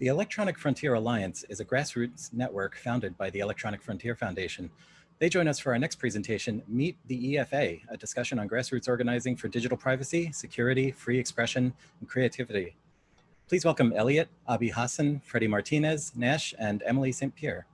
The Electronic Frontier Alliance is a grassroots network founded by the Electronic Frontier Foundation. They join us for our next presentation, Meet the EFA, a discussion on grassroots organizing for digital privacy, security, free expression, and creativity. Please welcome Elliot, Abi Hassan, Freddie Martinez, Nash, and Emily St. Pierre.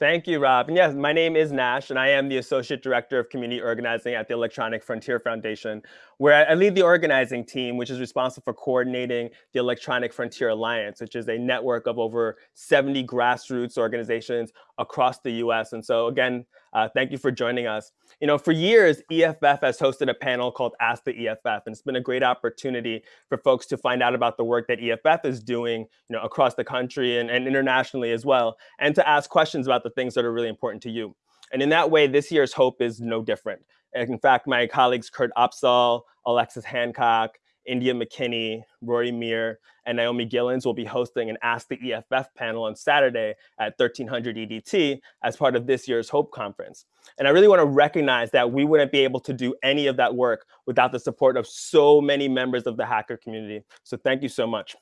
Thank you, Rob. And yes, my name is Nash, and I am the Associate Director of Community Organizing at the Electronic Frontier Foundation, where I lead the organizing team, which is responsible for coordinating the Electronic Frontier Alliance, which is a network of over 70 grassroots organizations across the US. And so again, uh, thank you for joining us. You know, for years, EFF has hosted a panel called Ask the EFF, and it's been a great opportunity for folks to find out about the work that EFF is doing, you know, across the country and, and internationally as well, and to ask questions about the things that are really important to you. And in that way, this year's Hope is no different. In fact, my colleagues Kurt Opsahl, Alexis Hancock, India McKinney, Rory Mir, and Naomi Gilens will be hosting an Ask the EFF panel on Saturday at 1300 EDT as part of this year's HOPE conference. And I really want to recognize that we wouldn't be able to do any of that work without the support of so many members of the hacker community. So thank you so much.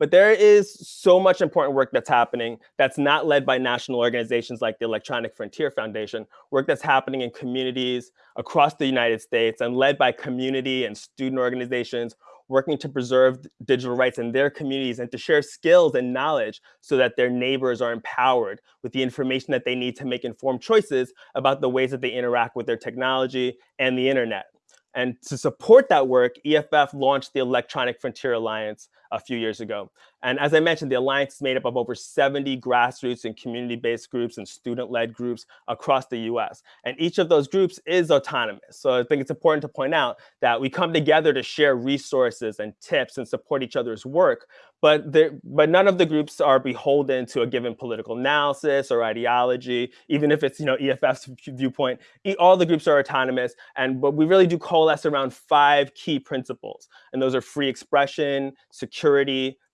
But there is so much important work that's happening that's not led by national organizations like the Electronic Frontier Foundation, work that's happening in communities across the United States and led by community and student organizations working to preserve digital rights in their communities and to share skills and knowledge so that their neighbors are empowered with the information that they need to make informed choices about the ways that they interact with their technology and the internet. And to support that work, EFF launched the Electronic Frontier Alliance a few years ago. And as I mentioned, the Alliance is made up of over 70 grassroots and community-based groups and student-led groups across the US. And each of those groups is autonomous. So I think it's important to point out that we come together to share resources and tips and support each other's work, but, there, but none of the groups are beholden to a given political analysis or ideology, even if it's you know EFF's viewpoint. All the groups are autonomous, and but we really do coalesce around five key principles, and those are free expression, security,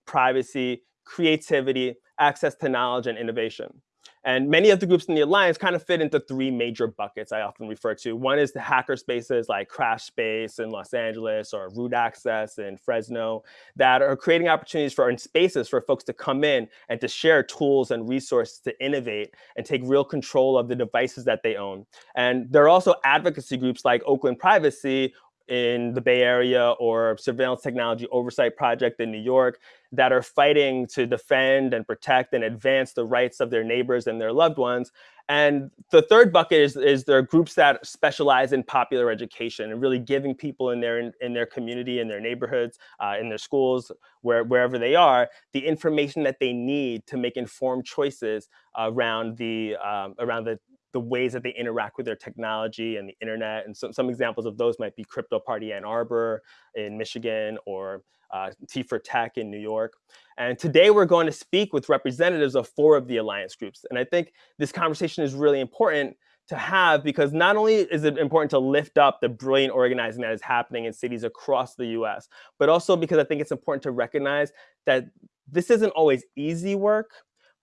privacy, creativity, access to knowledge, and innovation. And many of the groups in the Alliance kind of fit into three major buckets I often refer to. One is the hacker spaces like Crash Space in Los Angeles or Root Access in Fresno that are creating opportunities for and spaces for folks to come in and to share tools and resources to innovate and take real control of the devices that they own. And there are also advocacy groups like Oakland Privacy in the Bay Area or Surveillance Technology Oversight Project in New York that are fighting to defend and protect and advance the rights of their neighbors and their loved ones. And the third bucket is, is there are groups that specialize in popular education and really giving people in their in, in their community, in their neighborhoods, uh, in their schools, where, wherever they are, the information that they need to make informed choices around the um, around the the ways that they interact with their technology and the internet. And some, some examples of those might be Crypto Party Ann Arbor in Michigan or uh, T4Tech in New York. And today we're going to speak with representatives of four of the alliance groups. And I think this conversation is really important to have because not only is it important to lift up the brilliant organizing that is happening in cities across the US, but also because I think it's important to recognize that this isn't always easy work,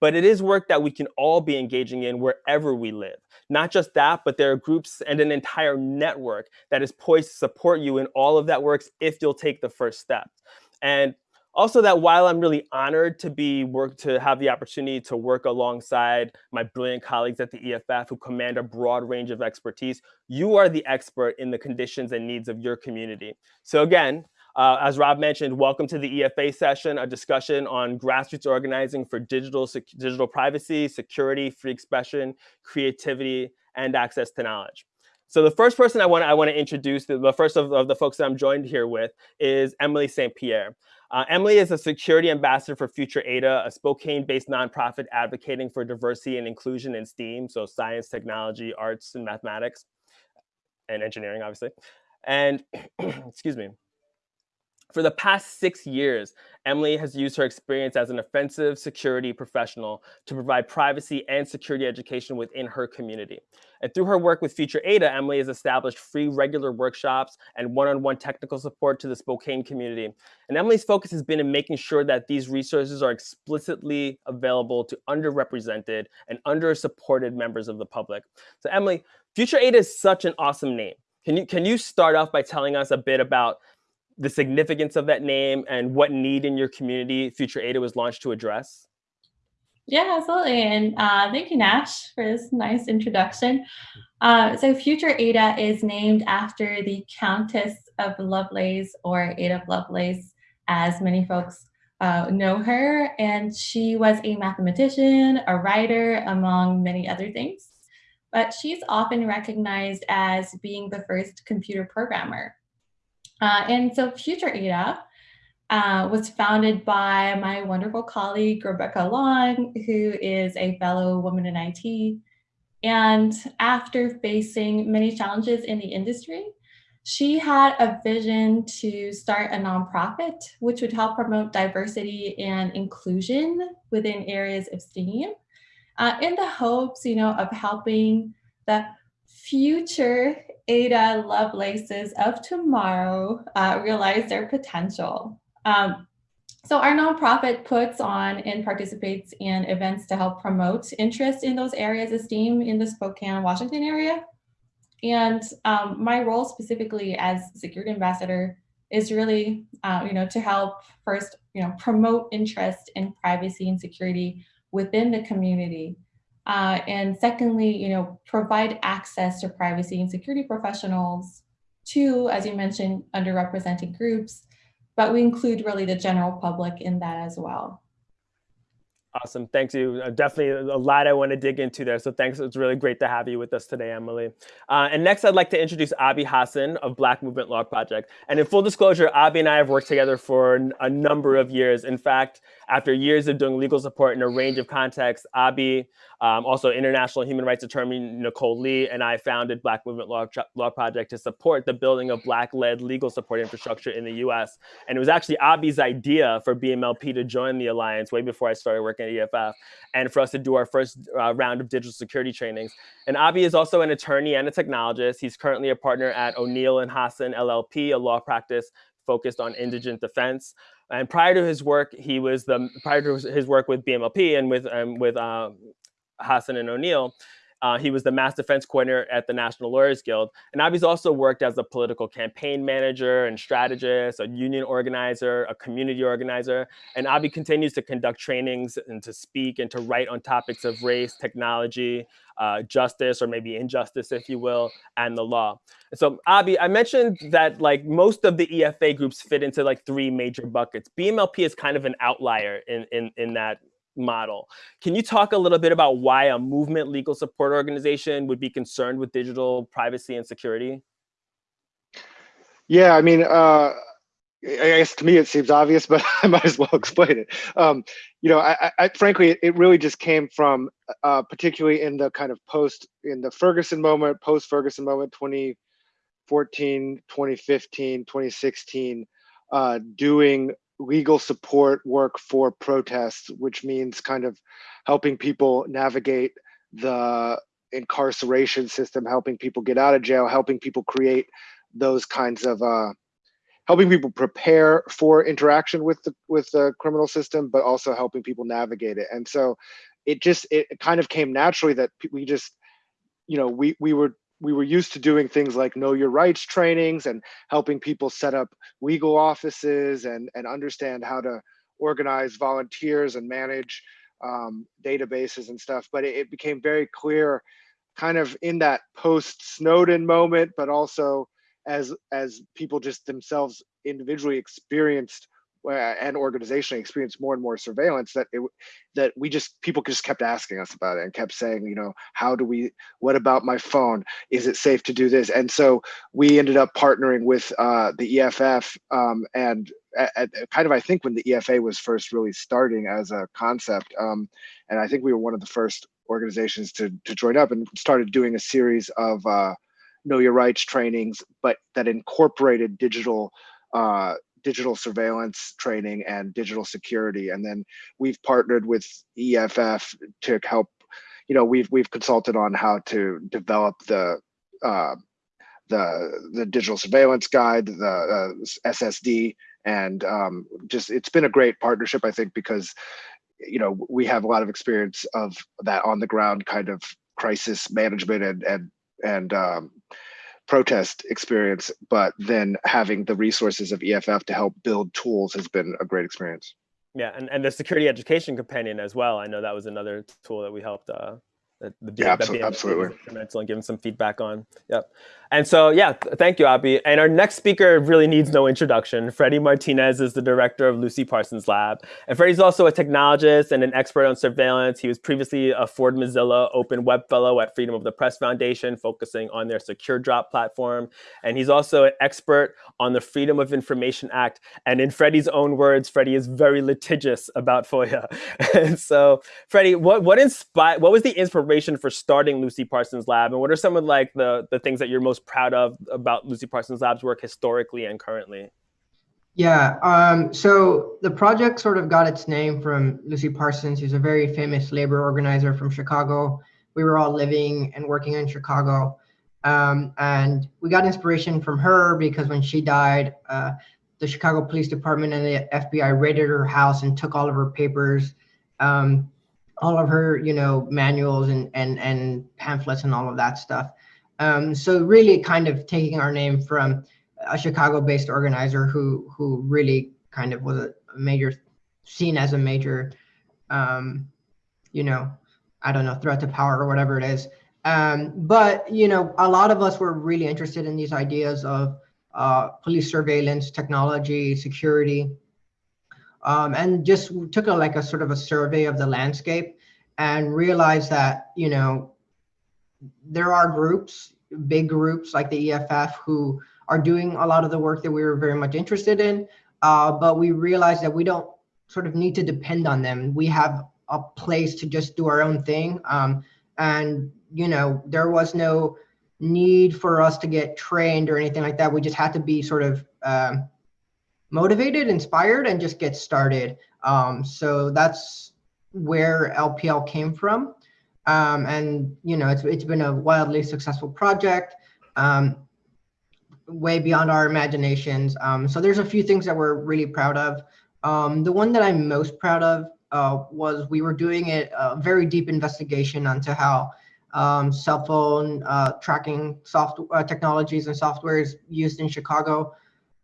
but it is work that we can all be engaging in wherever we live. Not just that, but there are groups and an entire network that is poised to support you in all of that works if you'll take the first step. And also that while I'm really honored to be work to have the opportunity to work alongside my brilliant colleagues at the EFF who command a broad range of expertise, you are the expert in the conditions and needs of your community. So again, uh, as Rob mentioned, welcome to the EFA session, a discussion on grassroots organizing for digital, digital privacy, security, free expression, creativity, and access to knowledge. So the first person I want, I want to introduce, the first of, of the folks that I'm joined here with is Emily St. Pierre. Uh, Emily is a security ambassador for Future Ada, a Spokane-based nonprofit advocating for diversity and inclusion in STEAM, so science, technology, arts, and mathematics, and engineering, obviously. And excuse me. For the past six years, Emily has used her experience as an offensive security professional to provide privacy and security education within her community. And through her work with Future Ada, Emily has established free regular workshops and one-on-one -on -one technical support to the Spokane community. And Emily's focus has been in making sure that these resources are explicitly available to underrepresented and under-supported members of the public. So Emily, Future Ada is such an awesome name. Can you, can you start off by telling us a bit about the significance of that name and what need in your community Future Ada was launched to address? Yeah, absolutely. And uh, thank you, Nash, for this nice introduction. Uh, so Future Ada is named after the Countess of Lovelace or Ada Lovelace, as many folks uh, know her. And she was a mathematician, a writer, among many other things. But she's often recognized as being the first computer programmer. Uh, and so Future Ada uh, was founded by my wonderful colleague, Rebecca Long, who is a fellow woman in IT. And after facing many challenges in the industry, she had a vision to start a nonprofit which would help promote diversity and inclusion within areas of STEAM uh, in the hopes, you know, of helping the future Ada Lovelaces of tomorrow uh, realize their potential. Um, so our nonprofit puts on and participates in events to help promote interest in those areas of STEAM in the Spokane, Washington area. And um, my role specifically as security ambassador is really, uh, you know, to help first, you know, promote interest in privacy and security within the community. Uh, and secondly, you know, provide access to privacy and security professionals to, as you mentioned, underrepresented groups, but we include really the general public in that as well. Awesome. Thanks you. Uh, definitely a lot I want to dig into there. So thanks. It's really great to have you with us today, Emily. Uh, and next, I'd like to introduce Abi Hassan of Black Movement Law Project. And in full disclosure, Abi and I have worked together for a number of years. In fact, after years of doing legal support in a range of contexts, Abi, um, also international human rights attorney Nicole Lee, and I founded Black Movement Law, Law Project to support the building of Black-led legal support infrastructure in the US. And it was actually Abi's idea for BMLP to join the Alliance way before I started working at EFF, and for us to do our first uh, round of digital security trainings. And Abi is also an attorney and a technologist. He's currently a partner at O'Neill and Hassan LLP, a law practice focused on indigent defense. And prior to his work, he was the prior to his work with BMLP and with um, with uh, Hassan and O'Neill, uh, he was the mass defense coordinator at the National Lawyers Guild. And Abi's also worked as a political campaign manager and strategist, a union organizer, a community organizer. And Abi continues to conduct trainings and to speak and to write on topics of race, technology, uh, justice, or maybe injustice, if you will, and the law. so Abi, I mentioned that like most of the EFA groups fit into like three major buckets. BMLP is kind of an outlier in, in, in that model. Can you talk a little bit about why a movement legal support organization would be concerned with digital privacy and security? Yeah, I mean, uh, I guess to me it seems obvious, but I might as well explain it. Um, you know, I, I, frankly, it really just came from, uh, particularly in the kind of post, in the Ferguson moment, post Ferguson moment, 2014, 2015, 2016, uh, doing legal support work for protests, which means kind of helping people navigate the incarceration system, helping people get out of jail, helping people create those kinds of uh, helping people prepare for interaction with the with the criminal system, but also helping people navigate it. And so it just it kind of came naturally that we just you know we we were we were used to doing things like know your rights trainings and helping people set up legal offices and, and understand how to organize volunteers and manage um, databases and stuff. But it, it became very clear kind of in that post Snowden moment, but also as as people just themselves individually experienced and organizationally experienced more and more surveillance that it that we just people just kept asking us about it and kept saying you know how do we what about my phone? Is it safe to do this? And so we ended up partnering with uh, the EFF um, and at, at kind of I think when the EFA was first really starting as a concept um, and I think we were one of the first organizations to to join up and started doing a series of uh, know your rights trainings but that incorporated digital uh, digital surveillance training and digital security. And then we've partnered with EFF to help, you know, we've we've consulted on how to develop the uh, the the digital surveillance guide, the uh, SSD, and um, just it's been a great partnership, I think, because you know we have a lot of experience of that on the ground kind of crisis management and and and um, protest experience, but then having the resources of EFF to help build tools has been a great experience. Yeah, and, and the security education companion as well. I know that was another tool that we helped uh, that the Yeah, that abso- BMA absolutely. and in giving some feedback on. Yep. And so, yeah, thank you, Abi. And our next speaker really needs no introduction. Freddie Martinez is the director of Lucy Parsons Lab. And Freddie's also a technologist and an expert on surveillance. He was previously a Ford Mozilla Open Web Fellow at Freedom of the Press Foundation, focusing on their SecureDrop platform. And he's also an expert on the Freedom of Information Act. And in Freddie's own words, Freddie is very litigious about FOIA. and so, Freddie, what what inspired? What was the inspiration for starting Lucy Parsons Lab, and what are some of like the the things that you're most proud of about Lucy Parsons Lab's work historically and currently? Yeah, um, so the project sort of got its name from Lucy Parsons, who's a very famous labor organizer from Chicago. We were all living and working in Chicago. Um, and we got inspiration from her because when she died, uh, the Chicago Police Department and the FBI raided her house and took all of her papers, um, all of her, you know, manuals and, and, and pamphlets and all of that stuff. Um, so really kind of taking our name from a Chicago-based organizer who who really kind of was a major seen as a major um, you know I don't know threat to power or whatever it is. Um, but you know a lot of us were really interested in these ideas of uh, police surveillance technology security. Um, and just took a like a sort of a survey of the landscape and realized that you know there are groups big groups like the EFF who are doing a lot of the work that we were very much interested in. Uh, but we realized that we don't sort of need to depend on them. We have a place to just do our own thing. Um, and, you know, there was no need for us to get trained or anything like that. We just had to be sort of um, motivated, inspired, and just get started. Um, so that's where LPL came from. Um, and, you know, it's, it's been a wildly successful project. Um, way beyond our imaginations. Um, so there's a few things that we're really proud of. Um, the one that I'm most proud of uh, was we were doing it, a very deep investigation onto how um, cell phone uh, tracking soft uh, technologies and software is used in Chicago.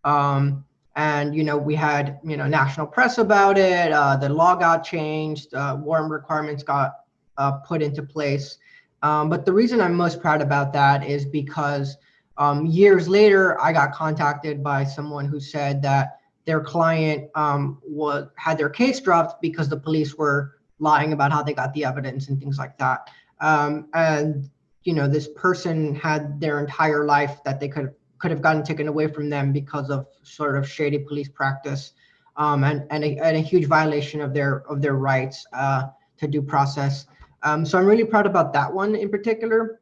Um, and, you know, we had, you know, national press about it. Uh, the law got changed. Uh, warrant requirements got uh, put into place. Um, but the reason I'm most proud about that is because um, years later, I got contacted by someone who said that their client um, was had their case dropped because the police were lying about how they got the evidence and things like that. Um, and you know, this person had their entire life that they could could have gotten taken away from them because of sort of shady police practice um, and and a, and a, huge violation of their of their rights uh, to due process. Um, so I'm really proud about that one in particular.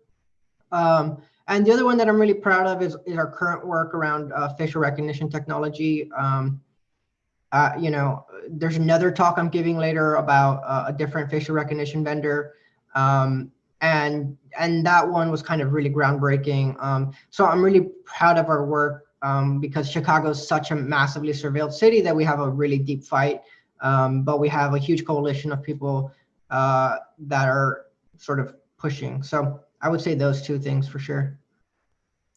Um, and the other one that I'm really proud of is, is our current work around uh, facial recognition technology. Um, uh, you know, there's another talk I'm giving later about uh, a different facial recognition vendor. Um, and and that one was kind of really groundbreaking. Um, so I'm really proud of our work um, because Chicago is such a massively surveilled city that we have a really deep fight. Um, but we have a huge coalition of people uh, that are sort of pushing. So I would say those two things for sure.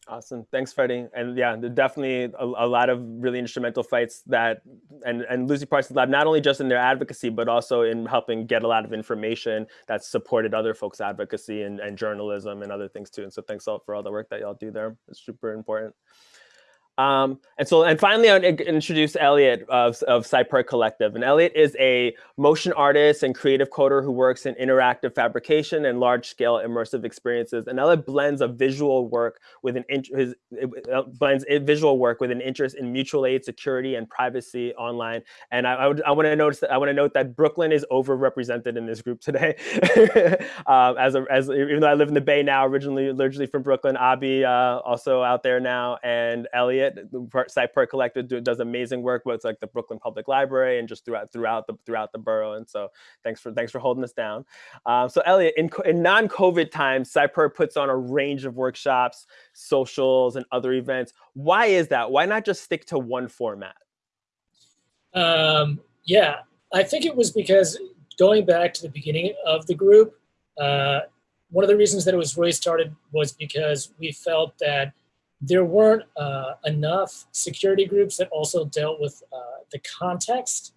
Awesome. Thanks, Freddie. And yeah, definitely a, a, lot of really instrumental fights that, and, and Lucy Parsons Lab, not only just in their advocacy, but also in helping get a lot of information that supported other folks' advocacy and, and journalism and other things too. And so thanks all for all the work that y'all do there. It's super important. Um, and so, and finally, I introduce Elliot of, of Cypurr Collective. And Elliot is a motion artist and creative coder who works in interactive fabrication and large-scale immersive experiences. And Elliot blends a visual work with an his blends visual work with an interest in mutual aid, security, and privacy online. And I, I, would, I want to notice that I want to note that Brooklyn is overrepresented in this group today. um, as a, as even though I live in the Bay now, originally originally from Brooklyn, Abi uh, also out there now, and Elliot. Cypurr Collective does amazing work with like the Brooklyn Public Library and just throughout throughout the throughout the borough. And so thanks for thanks for holding us down. Um, so Elliot, in, in non-COVID times, Cypurr puts on a range of workshops, socials, and other events. Why is that? Why not just stick to one format? Um, yeah, I think it was because going back to the beginning of the group, uh, one of the reasons that it was really started was because we felt that there weren't uh, enough security groups that also dealt with uh, the context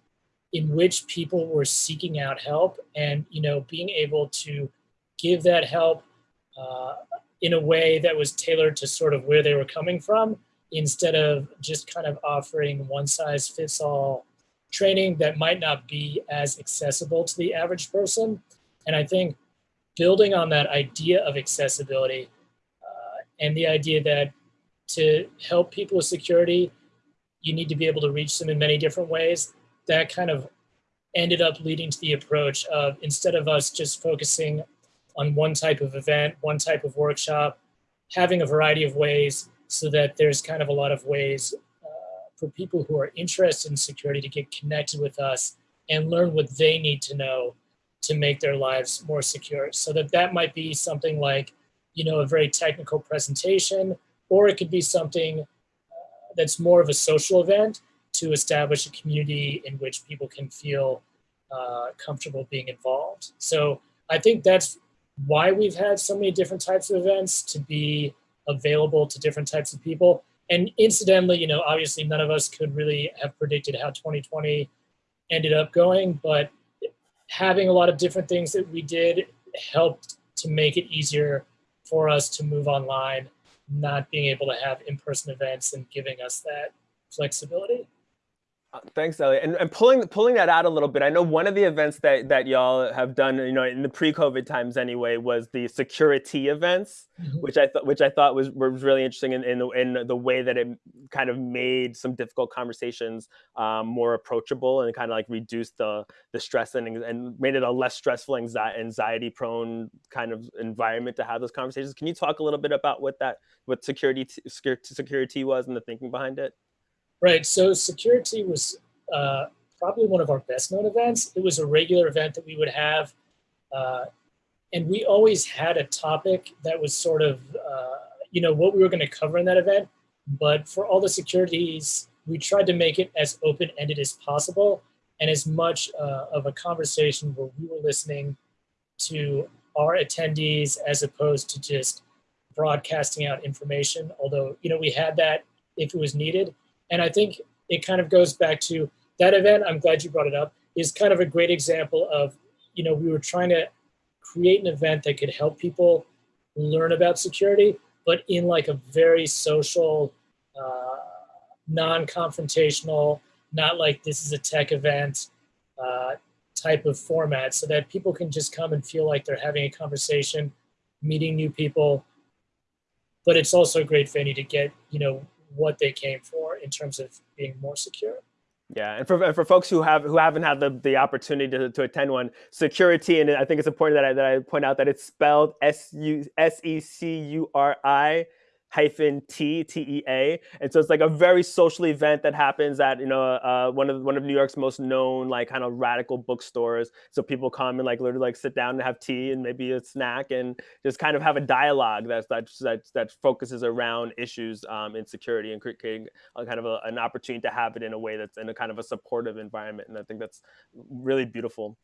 in which people were seeking out help and you know being able to give that help uh, in a way that was tailored to sort of where they were coming from instead of just kind of offering one size fits all training that might not be as accessible to the average person. And i think building on that idea of accessibility uh, and the idea that to help people with security, you need to be able to reach them in many different ways. That kind of ended up leading to the approach of instead of us just focusing on one type of event, one type of workshop, having a variety of ways so that there's kind of a lot of ways uh, for people who are interested in security to get connected with us and learn what they need to know to make their lives more secure. So that that might be something like, you know, a very technical presentation or it could be something uh, that's more of a social event to establish a community in which people can feel uh, comfortable being involved. So I think that's why we've had so many different types of events to be available to different types of people. And incidentally, you know, obviously none of us could really have predicted how 2020 ended up going, but having a lot of different things that we did helped to make it easier for us to move online not being able to have in-person events and giving us that flexibility. Thanks, Elliot. And, and pulling pulling that out a little bit, I know one of the events that that y'all have done, you know, in the pre-COVID times anyway, was the security events, mm -hmm. which I thought which I thought was was really interesting in in the, in the way that it kind of made some difficult conversations um, more approachable and kind of like reduced the the stress and and made it a less stressful, anxiety anxiety prone kind of environment to have those conversations. Can you talk a little bit about what that what security security was and the thinking behind it? Right. So security was uh, probably one of our best known events. It was a regular event that we would have. Uh, and we always had a topic that was sort of, uh, you know, what we were going to cover in that event. But for all the securities, we tried to make it as open-ended as possible and as much uh, of a conversation where we were listening to our attendees as opposed to just broadcasting out information. Although, you know, we had that if it was needed, and I think it kind of goes back to that event. I'm glad you brought it up is kind of a great example of, you know, we were trying to create an event that could help people learn about security, but in like a very social, uh, non-confrontational, not like this is a tech event uh, type of format so that people can just come and feel like they're having a conversation, meeting new people. But it's also great venue to get, you know, what they came for in terms of being more secure. Yeah, and for, and for folks who have who haven't had the, the opportunity to, to attend one, security, and I think it's important that I, that I point out that it's spelled S U S E C U R I hyphen T T E A, and so it's like a very social event that happens at you know uh, one of one of New York's most known like kind of radical bookstores. So people come and like literally like sit down and have tea and maybe a snack and just kind of have a dialogue that that that, that focuses around issues um, in security and creating a kind of a, an opportunity to have it in a way that's in a kind of a supportive environment. And I think that's really beautiful.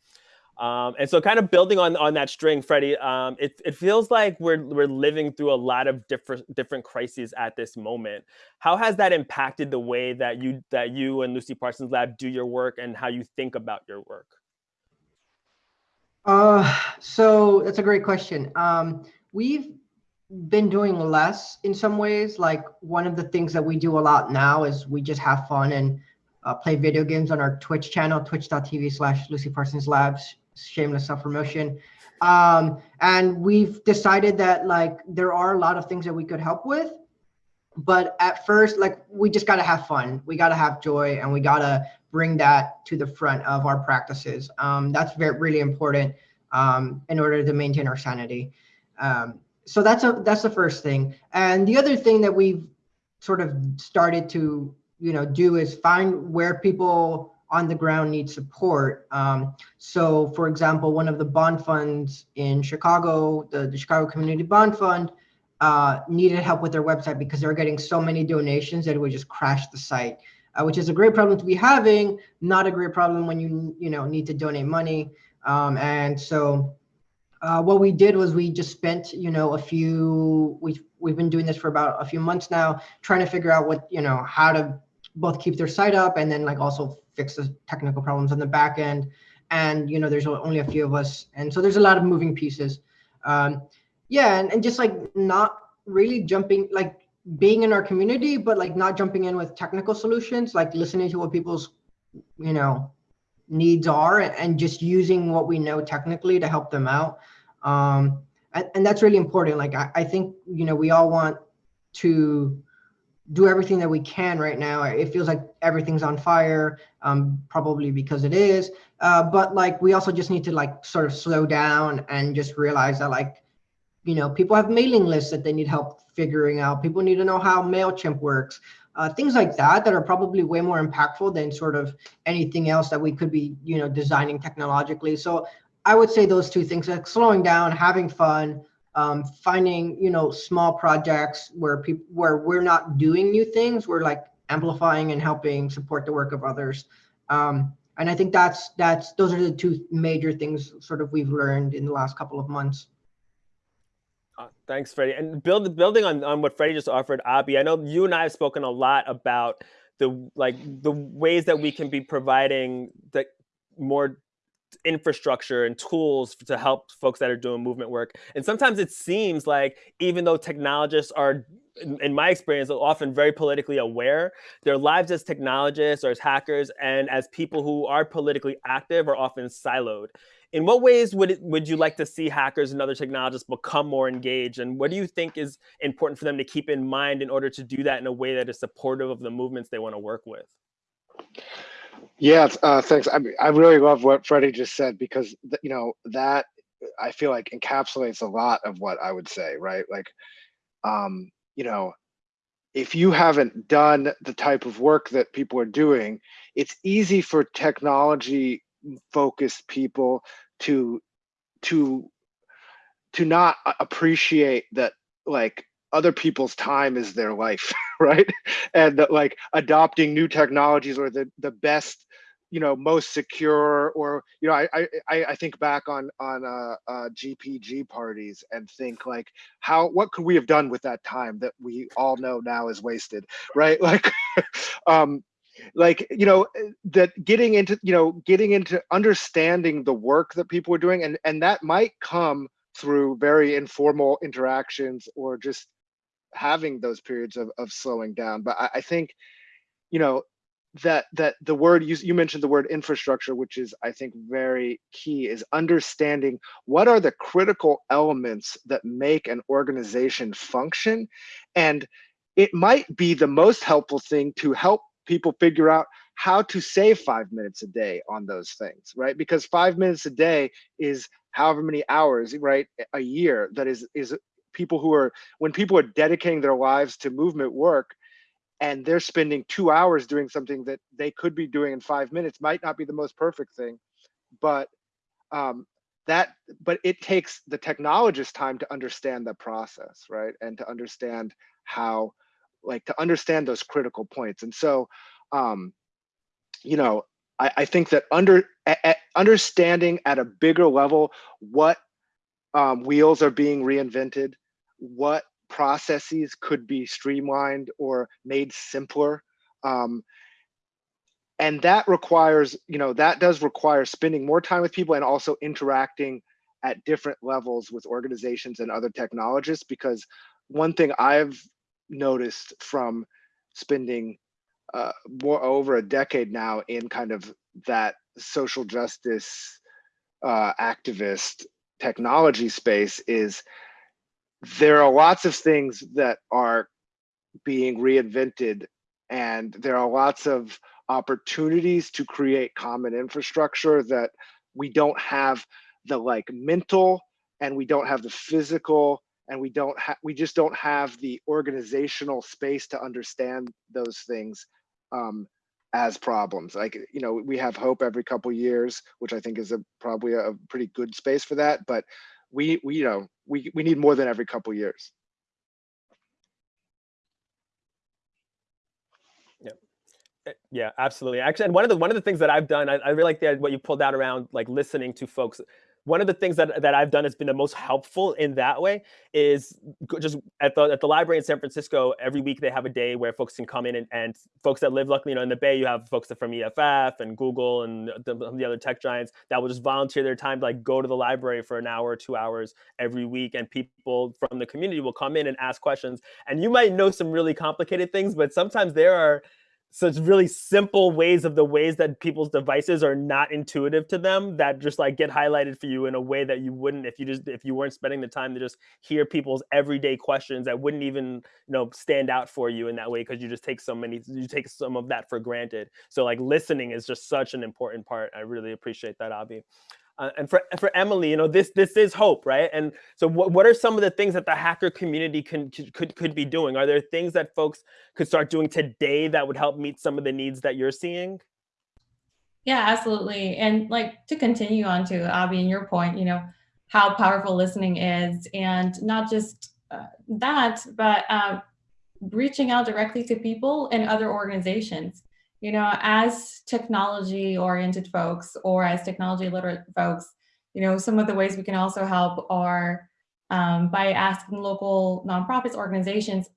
Um, and so kind of building on, on that string, Freddie, um, it, it feels like we're, we're living through a lot of different, different crises at this moment. How has that impacted the way that you, that you and Lucy Parsons Lab do your work and how you think about your work? Uh, so that's a great question. Um, we've been doing less in some ways. Like one of the things that we do a lot now is we just have fun and uh, play video games on our Twitch channel, twitch.tv slash Lucy Parsons Labs shameless self-promotion. Um, and we've decided that like there are a lot of things that we could help with, but at first, like we just gotta have fun. We gotta have joy, and we gotta bring that to the front of our practices. Um, that's very really important um, in order to maintain our sanity. Um, so that's a that's the first thing. And the other thing that we've sort of started to you know do is find where people on the ground need support. Um, so for example, one of the bond funds in Chicago, the, the Chicago Community Bond Fund, uh, needed help with their website because they were getting so many donations that it would just crash the site, uh, which is a great problem to be having, not a great problem when you you know need to donate money. Um, and so uh, what we did was we just spent, you know, a few, we've, we've been doing this for about a few months now, trying to figure out what, you know, how to both keep their site up and then like also fix the technical problems on the back end. And, you know, there's only a few of us. And so there's a lot of moving pieces. Um, yeah, and, and just like not really jumping, like being in our community, but like not jumping in with technical solutions, like listening to what people's, you know, needs are and just using what we know technically to help them out. Um, and, and that's really important. Like, I, I think, you know, we all want to do everything that we can right now. It feels like everything's on fire, um, probably because it is. Uh, but like, we also just need to like sort of slow down and just realize that like, you know, people have mailing lists that they need help figuring out. People need to know how MailChimp works. Uh, things like that that are probably way more impactful than sort of anything else that we could be, you know, designing technologically. So I would say those two things, like slowing down, having fun, um, finding, you know, small projects where people, where we're not doing new things, we're like amplifying and helping support the work of others. Um, and I think that's, that's, those are the two major things sort of we've learned in the last couple of months. Uh, thanks, Freddie. And build, building on, on what Freddie just offered, Abi, I know you and I have spoken a lot about the like the ways that we can be providing the more infrastructure and tools to help folks that are doing movement work. And sometimes it seems like even though technologists are, in, my experience, often very politically aware, their lives as technologists or as hackers and as people who are politically active are often siloed. In what ways would it, would you like to see hackers and other technologists become more engaged? And what do you think is important for them to keep in mind in order to do that in a way that is supportive of the movements they want to work with? Yeah, uh, thanks. I, I really love what Freddie just said because you know that I feel like encapsulates a lot of what I would say, right? Like, um, you know, if you haven't done the type of work that people are doing, it's easy for technology focused people to to to not appreciate that like other people's time is their life right and that like adopting new technologies or the the best you know most secure or you know i i i think back on on uh, uh gpg parties and think like how what could we have done with that time that we all know now is wasted right? Like um like you know that getting into you know getting into understanding the work that people are doing and and that might come through very informal interactions or just having those periods of, of slowing down. But I, I think you know that that the word you, you mentioned the word infrastructure which is i think very key is understanding what are the critical elements that make an organization function and it might be the most helpful thing to help people figure out how to save five minutes a day on those things, right? Because five minutes a day is however many hours, right, a year that is is people who are when people are dedicating their lives to movement work and they're spending two hours doing something that they could be doing in five minutes might not be the most perfect thing, but um, that but it takes the technologist time to understand the process, right, and to understand how like to understand those critical points. And so, um, you know, I, I think that under understanding at a bigger level what um, wheels are being reinvented, what processes could be streamlined or made simpler. Um, and that requires, you know, that does require spending more time with people and also interacting at different levels with organizations and other technologists because one thing I've noticed from spending uh, more over a decade now in kind of that social justice uh, activist technology space is there are lots of things that are being reinvented and there are lots of opportunities to create common infrastructure that we don't have the like mental and we don't have the physical and we don't have we just don't have the organizational space to understand those things um, as problems. Like you know we have hope every couple years which i think is a probably a pretty good space for that but we we you know we we need more than every couple years. Yeah eh, yeah absolutely. Actually and one of the one of the things that i've done i, I really like the, what you pulled out around like listening to folks one of the things that, that I've done has been the most helpful in that way is just at the at the library in San Francisco, every week they have a day where folks can come in and, and folks that live luckily, you know, in the Bay, you have folks that from EFF and Google and the, the other tech giants that will just volunteer their time to like go to the library for an hour or two hours every week. And people from the community will come in and ask questions. And you might know some really complicated things, but sometimes there are such really simple ways of the ways that people's devices are not intuitive to them that just like get highlighted for you in a way that you wouldn't if you just if you weren't spending the time to just hear people's everyday questions that wouldn't even you know stand out for you in that way because you just take so many you take some of that for granted. So like listening is just such an important part. I really appreciate that Abi uh, and for for Emily, you know, this this is hope, right? And so, what what are some of the things that the hacker community can could could be doing? Are there things that folks could start doing today that would help meet some of the needs that you're seeing? Yeah, absolutely. And like to continue on to Abi and your point, you know, how powerful listening is, and not just uh, that, but uh, reaching out directly to people and other organizations you know, as technology oriented folks or as technology literate folks, you know, some of the ways we can also help are um, by asking local nonprofits organizations,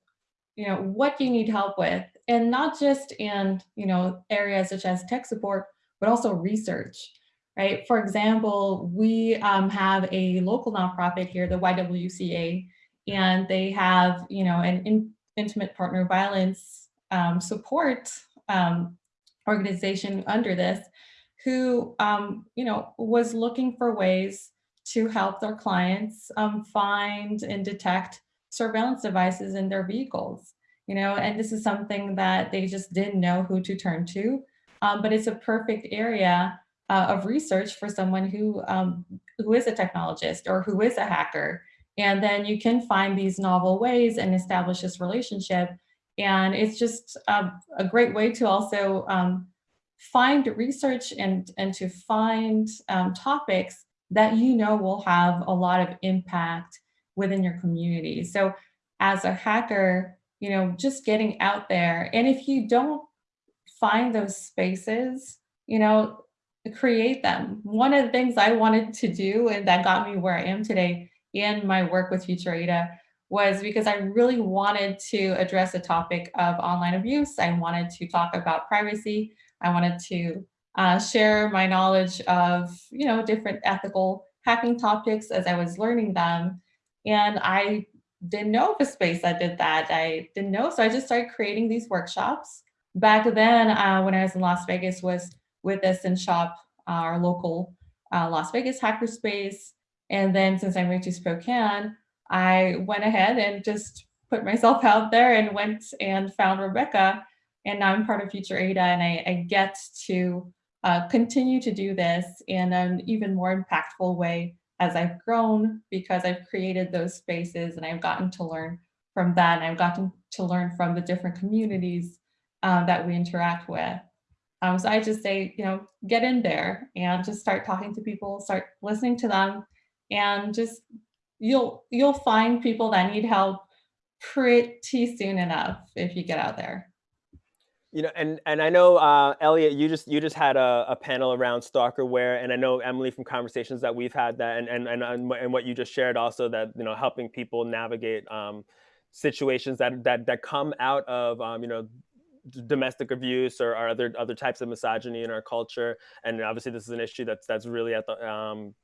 you know, what you need help with? And not just in, you know, areas such as tech support, but also research, right? For example, we um, have a local nonprofit here, the YWCA, and they have, you know, an in, intimate partner violence um, support um, organization under this who, um, you know, was looking for ways to help their clients um, find and detect surveillance devices in their vehicles, you know, and this is something that they just didn't know who to turn to, um, but it's a perfect area uh, of research for someone who um, who is a technologist or who is a hacker. And then you can find these novel ways and establish this relationship and it's just a, a great way to also um, find research and, and to find um, topics that you know will have a lot of impact within your community. So as a hacker, you know, just getting out there. And if you don't find those spaces, you know, create them. One of the things I wanted to do and that got me where I am today in my work with Future Ada was because I really wanted to address the topic of online abuse. I wanted to talk about privacy. I wanted to uh, share my knowledge of, you know, different ethical hacking topics as I was learning them. And I didn't know of a space that did that. I didn't know. So I just started creating these workshops. Back then, uh, when I was in Las Vegas, was with Ascent Shop, our local uh, Las Vegas hackerspace. And then since I moved to Spokane, I went ahead and just put myself out there and went and found Rebecca. And now I'm part of Future Ada and I, I get to uh, continue to do this in an even more impactful way as I've grown because I've created those spaces and I've gotten to learn from that. And I've gotten to learn from the different communities uh, that we interact with. Um, so I just say, you know, get in there and just start talking to people, start listening to them and just you'll you'll find people that need help pretty soon enough if you get out there. You know, and and I know uh, Elliot, you just you just had a, a panel around stalkerware, and I know Emily from conversations that we've had that, and and and and what you just shared also that you know helping people navigate um, situations that that that come out of um, you know domestic abuse or, or, other other types of misogyny in our culture, and obviously this is an issue that's that's really at the um,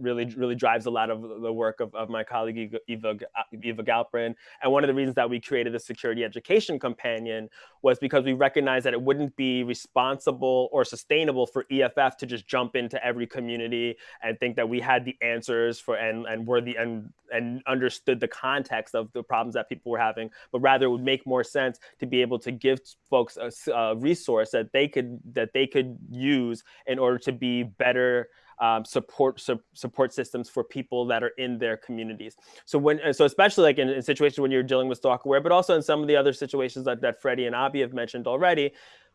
really really drives a lot of the work of, of my colleague Eva, Eva Galperin. And one of the reasons that we created the Security Education Companion was because we recognized that it wouldn't be responsible or sustainable for EFF to just jump into every community and think that we had the answers for and, and were the and, and understood the context of the problems that people were having, but rather it would make more sense to be able to give folks a, a resource that they could that they could use in order to be better um, support su support systems for people that are in their communities. So when so especially like in, in situations when you're dealing with stalkerware, but also in some of the other situations that, that Freddie and Abi have mentioned already,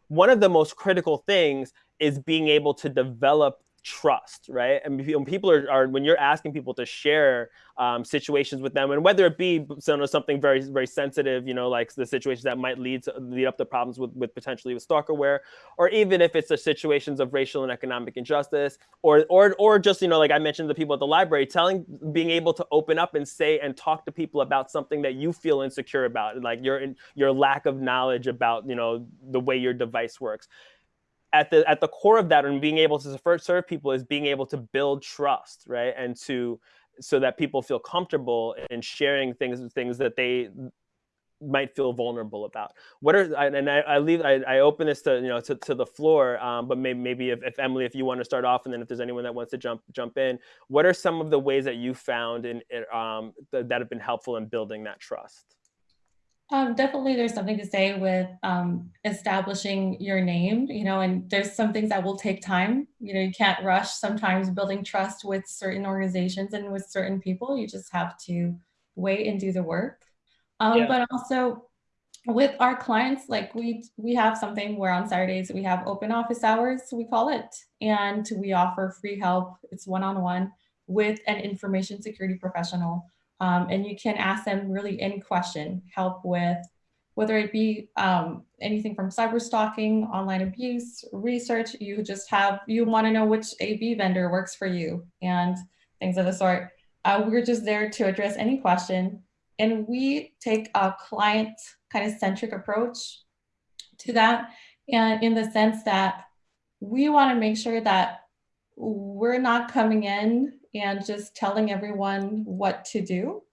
one of the most critical things is being able to develop trust, right? And when people are, are when you're asking people to share um, situations with them, and whether it be something very very sensitive, you know, like the situations that might lead to lead up to problems with with potentially with stalkerware, or even if it's the situations of racial and economic injustice, or or or just you know, like I mentioned, the people at the library telling, being able to open up and say and talk to people about something that you feel insecure about, like your your lack of knowledge about you know the way your device works at the at the core of that and being able to serve people is being able to build trust right? And to so that people feel comfortable in sharing things things that they might feel vulnerable about. What are and i, I leave I, I open this to you know to, to the floor um, but maybe, maybe if, if emily if you want to start off and then if there's anyone that wants to jump jump in what are some of the ways that you found in um, th that have been helpful in building that trust um, definitely, there's something to say with um, establishing your name, you know, and there's some things that will take time. You know, you can't rush sometimes building trust with certain organizations and with certain people. You just have to wait and do the work. Um, yeah. But also with our clients, like we we have something where on Saturdays we have open office hours, we call it, and we offer free help. It's one-on-one -on -one with an information security professional um, and you can ask them really any question, help with whether it be um, anything from cyber stalking, online abuse, research, you just have, you want to know which AV vendor works for you and things of the sort. Uh, we're just there to address any question. And we take a client kind of centric approach to that. And in the sense that we want to make sure that we're not coming in and just telling everyone what to do.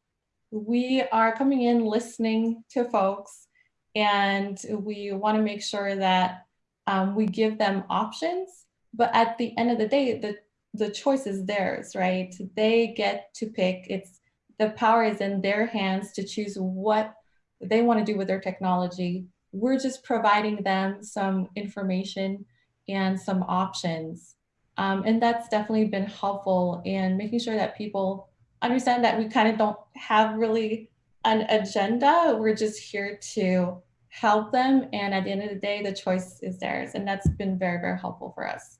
We are coming in listening to folks and we want to make sure that um, we give them options. But at the end of the day, the, the choice is theirs, right? They get to pick. It's the power is in their hands to choose what they want to do with their technology. We're just providing them some information and some options um, and that's definitely been helpful in making sure that people understand that we kind of don't have really an agenda. We're just here to help them. And at the end of the day, the choice is theirs. And that's been very, very helpful for us.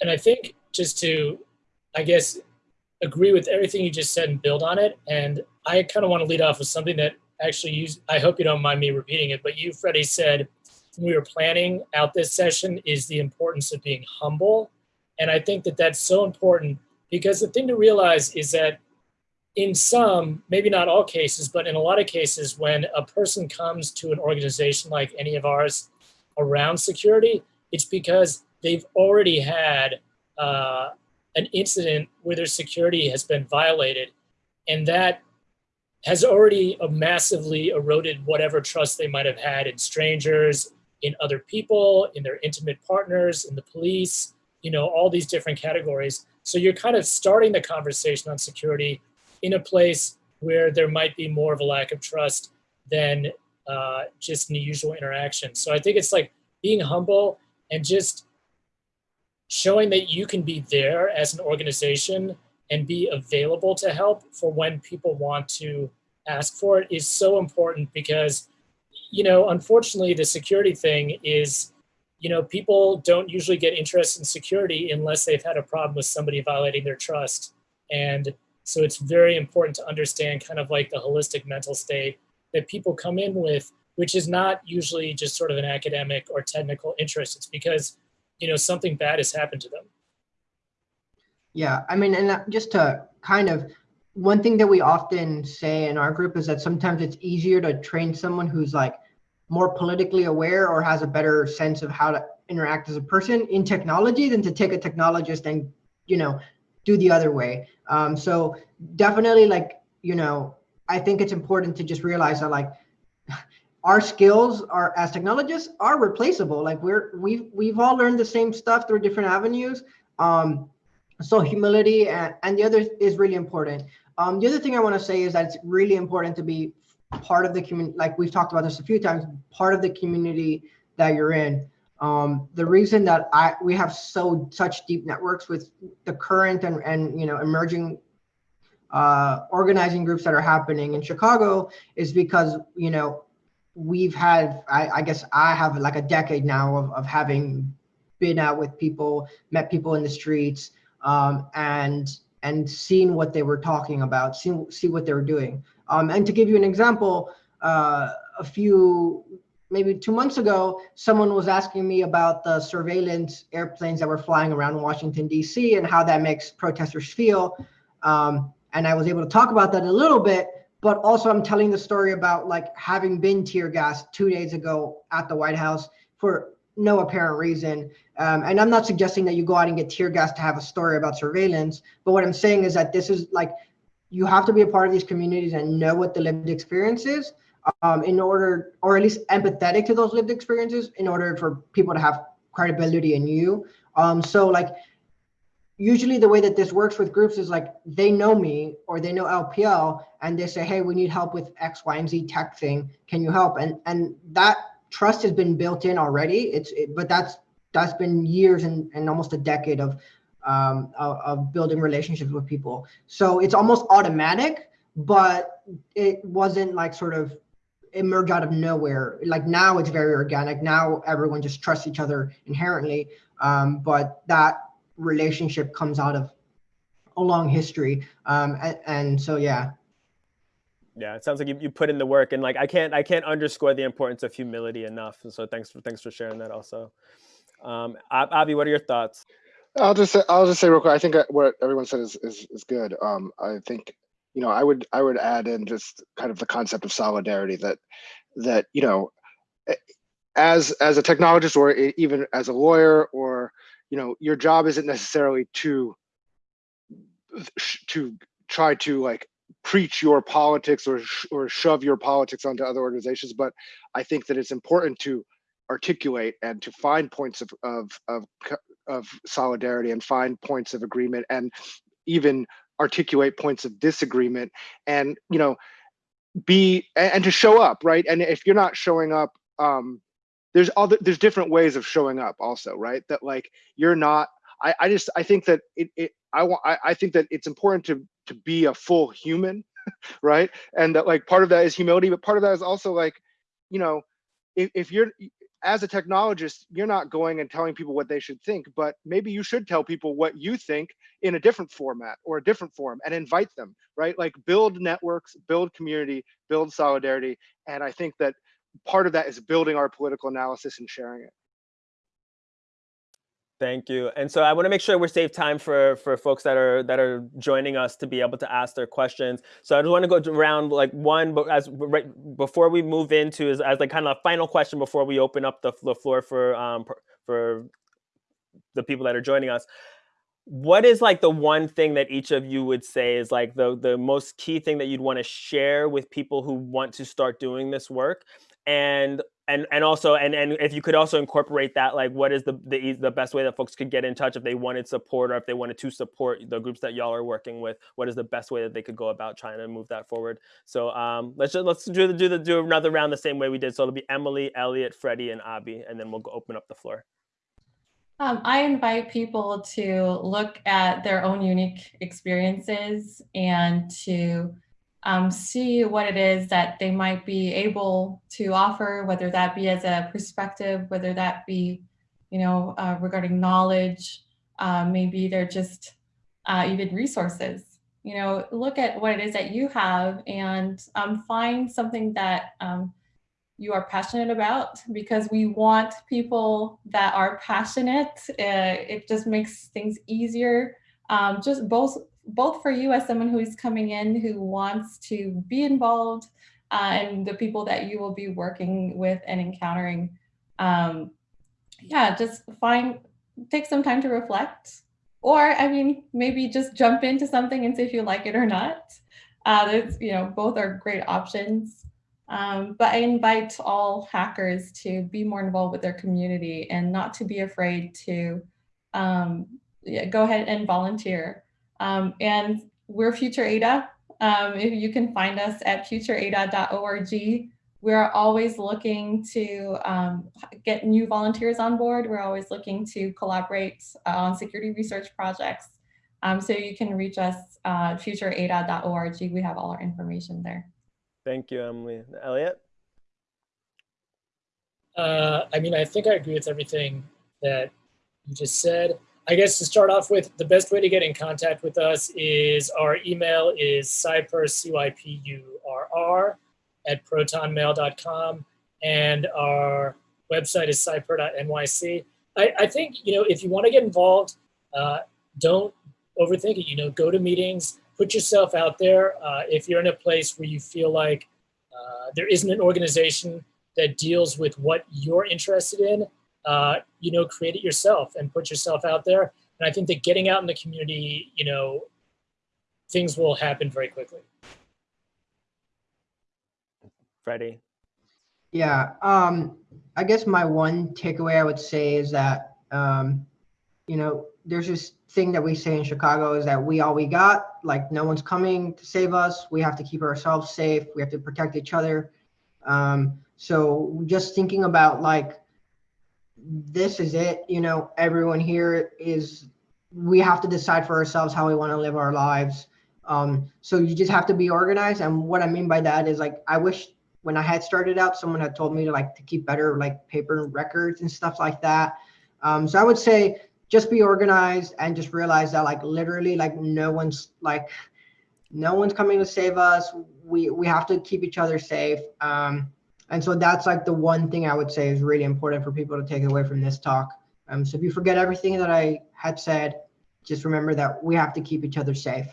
And I think just to, I guess, agree with everything you just said and build on it. And I kind of want to lead off with something that actually you, I hope you don't mind me repeating it, but you, Freddie, said when we were planning out this session is the importance of being humble and I think that that's so important because the thing to realize is that in some, maybe not all cases, but in a lot of cases, when a person comes to an organization like any of ours around security, it's because they've already had uh, an incident where their security has been violated. And that has already massively eroded whatever trust they might have had in strangers, in other people, in their intimate partners, in the police, you know, all these different categories. So you're kind of starting the conversation on security in a place where there might be more of a lack of trust than uh, just in the usual interaction. So I think it's like being humble and just showing that you can be there as an organization and be available to help for when people want to ask for it is so important because, you know, unfortunately the security thing is you know, people don't usually get interested in security unless they've had a problem with somebody violating their trust. And so it's very important to understand kind of like the holistic mental state that people come in with, which is not usually just sort of an academic or technical interest. It's because, you know, something bad has happened to them. Yeah, I mean, and uh, just to kind of, one thing that we often say in our group is that sometimes it's easier to train someone who's like more politically aware or has a better sense of how to interact as a person in technology than to take a technologist and you know do the other way. Um, so definitely like you know i think it's important to just realize that like our skills are as technologists are replaceable. Like we're we've we've all learned the same stuff through different avenues. Um, so humility and, and the other is really important. Um, the other thing i want to say is that it's really important to be part of the community, like we've talked about this a few times, part of the community that you're in. Um, the reason that I we have so such deep networks with the current and and you know emerging uh, organizing groups that are happening in Chicago is because you know we've had I, I guess I have like a decade now of of having been out with people, met people in the streets, um, and and seen what they were talking about, see, see what they were doing. Um, and to give you an example, uh, a few, maybe two months ago, someone was asking me about the surveillance airplanes that were flying around Washington, D.C. and how that makes protesters feel. Um, and I was able to talk about that a little bit, but also I'm telling the story about like having been tear gassed two days ago at the White House for no apparent reason. Um, and I'm not suggesting that you go out and get tear gas to have a story about surveillance, but what I'm saying is that this is like, you have to be a part of these communities and know what the lived experience is um, in order, or at least empathetic to those lived experiences in order for people to have credibility in you. Um, so like, usually the way that this works with groups is like, they know me or they know LPL and they say, hey, we need help with X, Y, and Z tech thing. Can you help? And, and that trust has been built in already. It's, it, but that's, that's been years and, and almost a decade of, um, of, of building relationships with people. So it's almost automatic, but it wasn't like sort of emerge out of nowhere. Like now it's very organic. Now everyone just trusts each other inherently. Um, but that relationship comes out of a long history. Um, and, and so, yeah. Yeah, it sounds like you, you put in the work and like, I can't, I can't underscore the importance of humility enough. And So thanks for, thanks for sharing that also. Um, Abi, what are your thoughts? I'll just say, I'll just say real quick. I think what everyone said is is, is good. Um, I think you know I would I would add in just kind of the concept of solidarity that that you know as as a technologist or even as a lawyer or you know your job isn't necessarily to to try to like preach your politics or or shove your politics onto other organizations but I think that it's important to articulate and to find points of, of, of, of solidarity and find points of agreement and even articulate points of disagreement and, you know, be, and to show up, right? And if you're not showing up, um, there's other, there's different ways of showing up also, right? That like, you're not, I, I just, I think that it, it I want, I, I think that it's important to, to be a full human, right? And that like, part of that is humility, but part of that is also like, you know, if, if you're as a technologist, you're not going and telling people what they should think, but maybe you should tell people what you think in a different format or a different form and invite them, right? Like build networks, build community, build solidarity. And I think that part of that is building our political analysis and sharing it. Thank you. And so I want to make sure we're save time for for folks that are that are joining us to be able to ask their questions. So I just want to go around like one, but as right before we move into is as like kind of a final question before we open up the, the floor for um for the people that are joining us. What is like the one thing that each of you would say is like the the most key thing that you'd want to share with people who want to start doing this work? And and and also and and if you could also incorporate that like what is the the, the best way that folks could get in touch if they wanted support or if they wanted to support the groups that y'all are working with? What is the best way that they could go about trying to move that forward? So um let's just let's do the do the do another round the same way we did. So it'll be emily elliot freddie and abi and then we'll go open up the floor. Um, I invite people to look at their own unique experiences and to um, see what it is that they might be able to offer, whether that be as a perspective, whether that be, you know, uh, regarding knowledge, uh, maybe they're just uh, even resources. You know, look at what it is that you have and um, find something that um, you are passionate about because we want people that are passionate. Uh, it just makes things easier. Um, just both both for you as someone who is coming in who wants to be involved uh, and the people that you will be working with and encountering. Um, yeah, just find, take some time to reflect. Or, I mean, maybe just jump into something and see if you like it or not. Uh, you know, both are great options. Um, but I invite all hackers to be more involved with their community and not to be afraid to um, yeah, go ahead and volunteer. Um, and we're Future Ada. Um, if you can find us at futureada.org. We're always looking to um, get new volunteers on board. We're always looking to collaborate uh, on security research projects. Um, so you can reach us uh, futureada.org. We have all our information there. Thank you, Emily. Elliot? Uh, I mean, I think I agree with everything that you just said. I guess to start off with, the best way to get in contact with us is our email is cypurr, C-Y-P-U-R-R, at protonmail.com, and our website is cypurr.nyc. I, I think, you know, if you want to get involved, uh, don't overthink it. You know, go to meetings, put yourself out there. Uh, if you're in a place where you feel like uh, there isn't an organization that deals with what you're interested in, uh, you know, create it yourself and put yourself out there. And I think that getting out in the community, you know, things will happen very quickly. Freddie. Yeah, um, I guess my one takeaway I would say is that, um, you know, there's this thing that we say in Chicago is that we all we got, like no one's coming to save us. We have to keep ourselves safe. We have to protect each other. Um, so just thinking about like, this is it, you know, everyone here is, we have to decide for ourselves how we want to live our lives. Um, so you just have to be organized. And what I mean by that is like, I wish when I had started out, someone had told me to like to keep better like paper records and stuff like that. Um, so I would say just be organized and just realize that like literally like no one's like no one's coming to save us. We we have to keep each other safe. Um, and so that's like the one thing I would say is really important for people to take away from this talk. Um, so if you forget everything that I had said, just remember that we have to keep each other safe.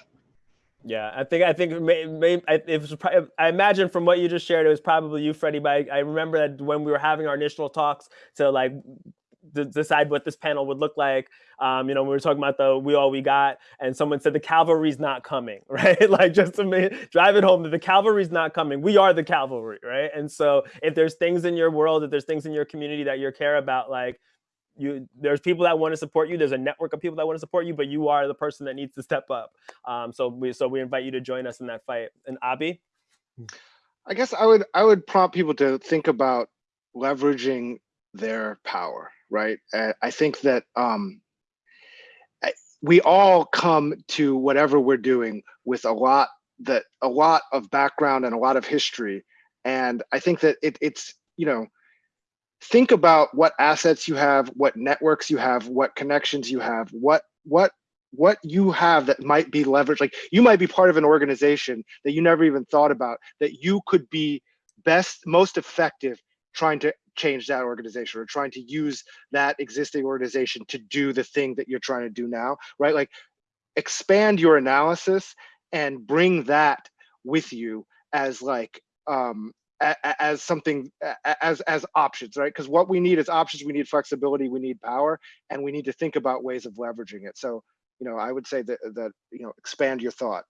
Yeah, I think I think maybe it was. I imagine from what you just shared, it was probably you, Freddie. But I, I remember that when we were having our initial talks to like decide what this panel would look like. Um, you know, we were talking about the we all we got, and someone said the cavalry's not coming, right? like just to make, drive it home that the cavalry's not coming. We are the cavalry, right? And so if there's things in your world, if there's things in your community that you care about, like you there's people that want to support you there's a network of people that want to support you but you are the person that needs to step up um, so we so we invite you to join us in that fight and abi i guess i would i would prompt people to think about leveraging their power right i think that um, we all come to whatever we're doing with a lot that a lot of background and a lot of history and i think that it, it's you know think about what assets you have, what networks you have, what connections you have, what what what you have that might be leveraged. Like you might be part of an organization that you never even thought about that you could be best, most effective trying to change that organization or trying to use that existing organization to do the thing that you're trying to do now, right? Like expand your analysis and bring that with you as like um as something as as options right? Because what we need is options we need flexibility we need power and we need to think about ways of leveraging it. So you know i would say that that you know expand your thought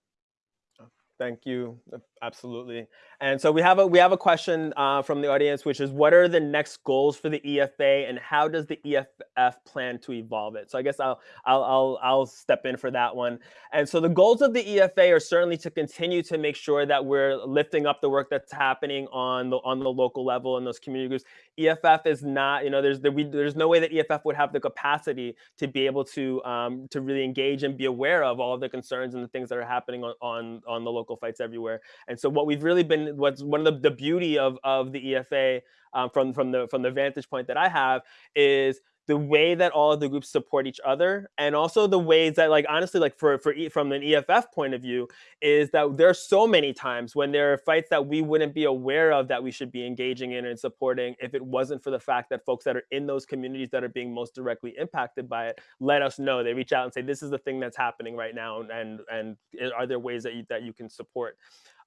Thank you. Absolutely. And so we have a we have a question uh, from the audience, which is, what are the next goals for the EFA, and how does the EFF plan to evolve it? So I guess I'll I'll I'll, I'll step in for that one. And so the goals of the EFA are certainly to continue to make sure that we're lifting up the work that's happening on the on the local level in those community groups. EFF is not, you know, there's there, we, there's no way that EFF would have the capacity to be able to um, to really engage and be aware of all of the concerns and the things that are happening on on on the local local fights everywhere. And so what we've really been, what's one of the, the beauty of, of the EFA um, from, from, the, from the vantage point that I have is the way that all of the groups support each other and also the ways that like honestly like for for from an EFF point of view is that there are so many times when there are fights that we wouldn't be aware of that we should be engaging in and supporting if it wasn't for the fact that folks that are in those communities that are being most directly impacted by it let us know. They reach out and say this is the thing that's happening right now and and are there ways that you that you can support?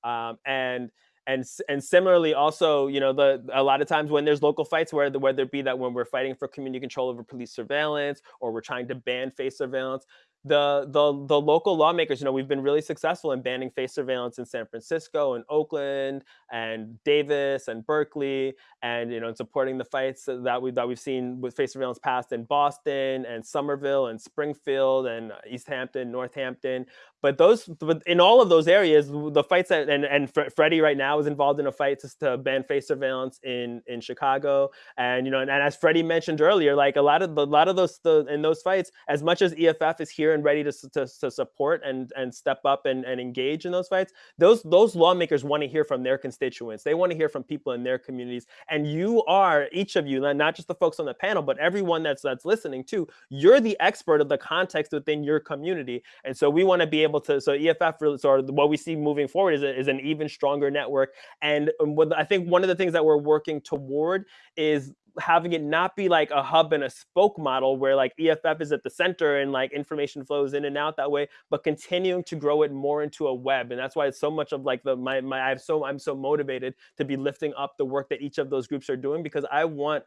Um, and and and similarly also you know the a lot of times when there's local fights where the, whether it be that when we're fighting for community control over police surveillance or we're trying to ban face surveillance the the the local lawmakers, you know, we've been really successful in banning face surveillance in San Francisco and Oakland and Davis and Berkeley, and you know, in supporting the fights that we that we've seen with face surveillance passed in Boston and Somerville and Springfield and uh, Easthampton, Northampton. But those, but in all of those areas, the fights that and and Freddie right now is involved in a fight to, to ban face surveillance in in Chicago, and you know, and, and as Freddie mentioned earlier, like a lot of a lot of those the, in those fights, as much as EFF is here here and ready to, to, to support and, and step up and, and engage in those fights, those, those lawmakers want to hear from their constituents. They want to hear from people in their communities. And you are, each of you, not just the folks on the panel, but everyone that's, that's listening too, you're the expert of the context within your community. And so we want to be able to, so EFF so what we see moving forward is, a, is an even stronger network. And um, what I think one of the things that we're working toward is having it not be like a hub and a spoke model where like EFF is at the center and like information flows in and out that way, but continuing to grow it more into a web. And that's why it's so much of like the my my I'm so I'm so motivated to be lifting up the work that each of those groups are doing because I want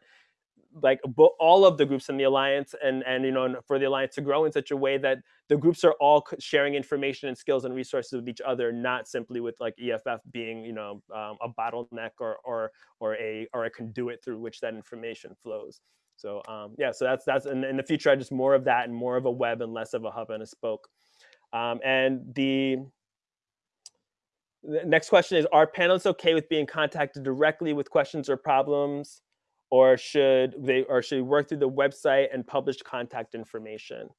like all of the groups in the alliance and and you know for the alliance to grow in such a way that the groups are all sharing information and skills and resources with each other not simply with like EFF being you know um, a bottleneck or or or a or a conduit through which that information flows so um, yeah so that's that's in, in the future I just more of that and more of a web and less of a hub and a spoke um, and the the next question is, are panelists okay with being contacted directly with questions or problems? Or should they or should we work through the website and publish contact information?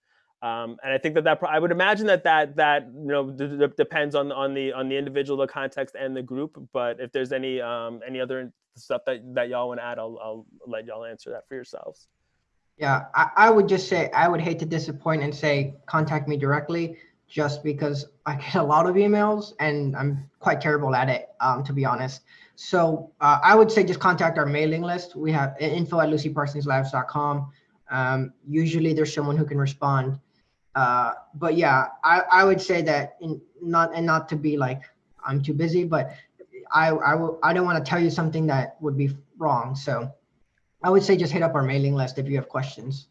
Um, and I think that that I would imagine that that that you know depends on on the on the individual, the context, and the group. But if there's any um, any other stuff that that y'all want to add, I'll I'll let y'all answer that for yourselves. Yeah, I, I would just say I would hate to disappoint and say contact me directly just because I get a lot of emails and I'm quite terrible at it, um, to be honest. So uh, I would say just contact our mailing list. We have info at lucyparsonslabs.com. Um, usually there's someone who can respond. Uh, but yeah, I, I would say that in not and not to be like I'm too busy, but I I I don't want to tell you something that would be wrong. So I would say just hit up our mailing list if you have questions.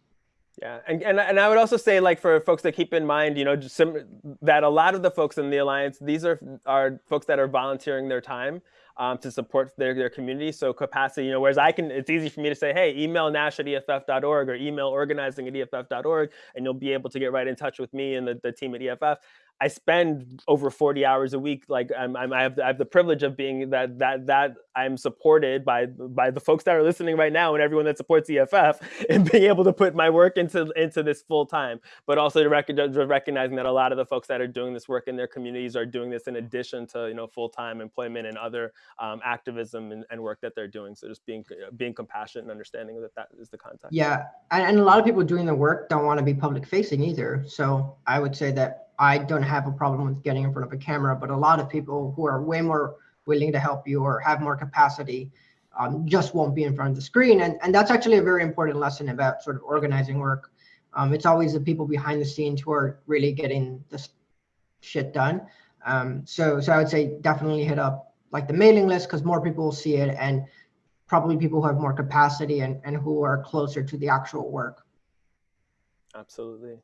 Yeah, and, and and I would also say like for folks to keep in mind, you know, some, that a lot of the folks in the alliance, these are are folks that are volunteering their time um, to support their, their community. So capacity, you know, whereas I can, it's easy for me to say, hey, email nash at EFF.org or email organizing at EFF.org, and you'll be able to get right in touch with me and the, the team at EFF. I spend over 40 hours a week. Like I'm, I'm, I, have, I have the privilege of being that that that I'm supported by by the folks that are listening right now and everyone that supports EFF and being able to put my work into into this full time. But also to recognize, recognizing that a lot of the folks that are doing this work in their communities are doing this in addition to you know full time employment and other um, activism and, and, work that they're doing. So just being being compassionate and understanding that that is the context. Yeah, and, and a lot of people doing the work don't want to be public facing either. So I would say that I don't have a problem with getting in front of a camera, but a lot of people who are way more willing to help you or have more capacity um, just won't be in front of the screen. And, and that's actually a very important lesson about sort of organizing work. Um, it's always the people behind the scenes who are really getting this shit done. Um, so, so I would say definitely hit up like the mailing list because more people will see it and probably people who have more capacity and, and who are closer to the actual work. Absolutely.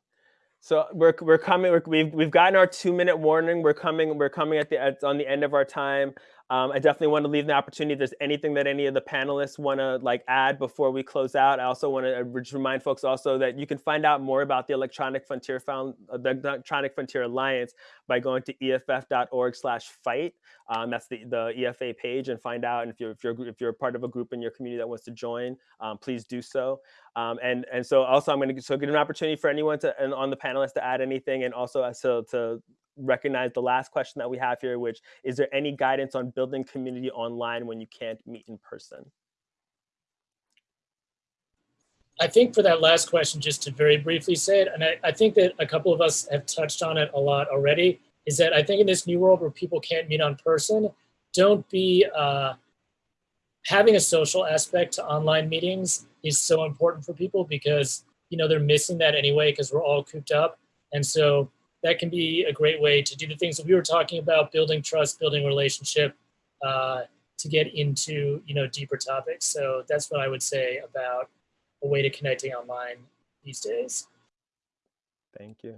So we're we're coming. We're, we've we've gotten our two minute warning. We're coming. We're coming at the at, on the end of our time. Um, I definitely want to leave the opportunity. If there's anything that any of the panelists want to like add before we close out, I also want to uh, remind folks also that you can find out more about the Electronic Frontier Found uh, the Electronic Frontier Alliance by going to EFF.org/fight. Um, that's the the EFA page, and find out. And if you're if you're if you're part of a group in your community that wants to join, um, please do so. Um, and and so also I'm going to so get an opportunity for anyone to and on the panelists to add anything, and also so to recognize the last question that we have here, which is there any guidance on building community online when you can't meet in person? I think for that last question, just to very briefly say it, and I, I, think that a couple of us have touched on it a lot already, is that I think in this new world where people can't meet on person, don't be uh, having a social aspect to online meetings is so important for people because you know they're missing that anyway because we're all cooped up, and so that can be a great way to do the things that we were talking about, building trust, building relationship, uh, to get into you know deeper topics. So that's what I would say about a way to connecting online these days. Thank you.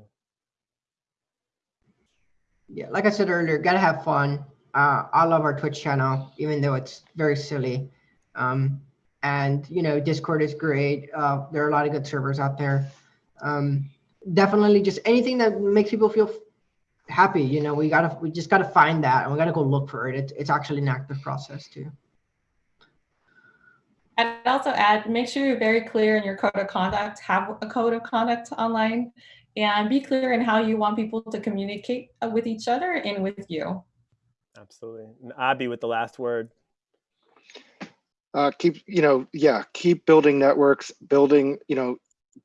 Yeah, like I said earlier, gotta have fun. Uh, I love our Twitch channel, even though it's very silly. Um, and you know, Discord is great. Uh, there are a lot of good servers out there. Um, definitely just anything that makes people feel happy. You know, we gotta we just gotta find that and we gotta go look for it. it it's actually an active process too. I'd also add, make sure you're very clear in your code of conduct, have a code of conduct online. and be clear in how you want people to communicate uh, with each other and with you. Absolutely. And Abi with the last word. uh, keep you know yeah keep building networks building you know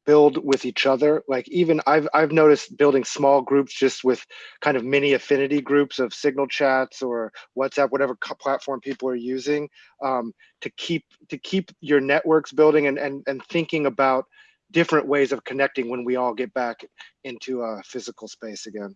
build with each other. Like even i've i've noticed building small groups just with kind of mini affinity groups of signal chats or whatsapp whatever platform people are using um, to keep to keep your networks building and and, and thinking about different ways of connecting when we all get back into a physical space again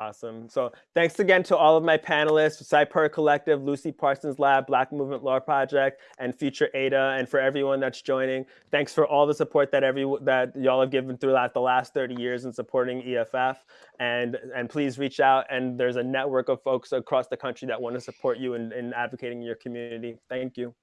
Awesome. So thanks again to all of my panelists, Cypurr Collective, Lucy Parsons Lab, Black Movement Law Project, and Future Ada, and for everyone that's joining. Thanks for all the support that every that y'all have given throughout the last 30 years in supporting EFF. And and please reach out. And there's a network of folks across the country that want to support you in, in advocating your community. Thank you.